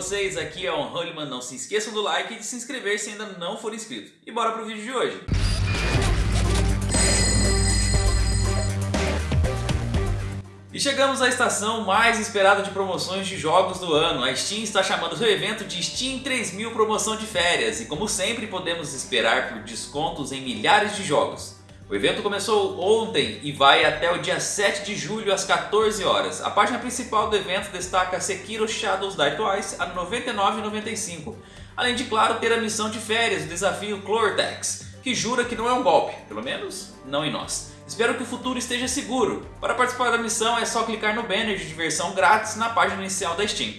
vocês? Aqui é o Honeyman, não se esqueçam do like e de se inscrever se ainda não for inscrito. E bora pro vídeo de hoje. E chegamos à estação mais esperada de promoções de jogos do ano. A Steam está chamando seu evento de Steam 3000 Promoção de Férias e como sempre podemos esperar por descontos em milhares de jogos. O evento começou ontem e vai até o dia 7 de julho às 14 horas. A página principal do evento destaca Sekiro Shadows Die Twice a R$ 99,95. Além de, claro, ter a missão de férias, o desafio Clortex, que jura que não é um golpe, pelo menos não em nós. Espero que o futuro esteja seguro. Para participar da missão é só clicar no banner de diversão grátis na página inicial da Steam.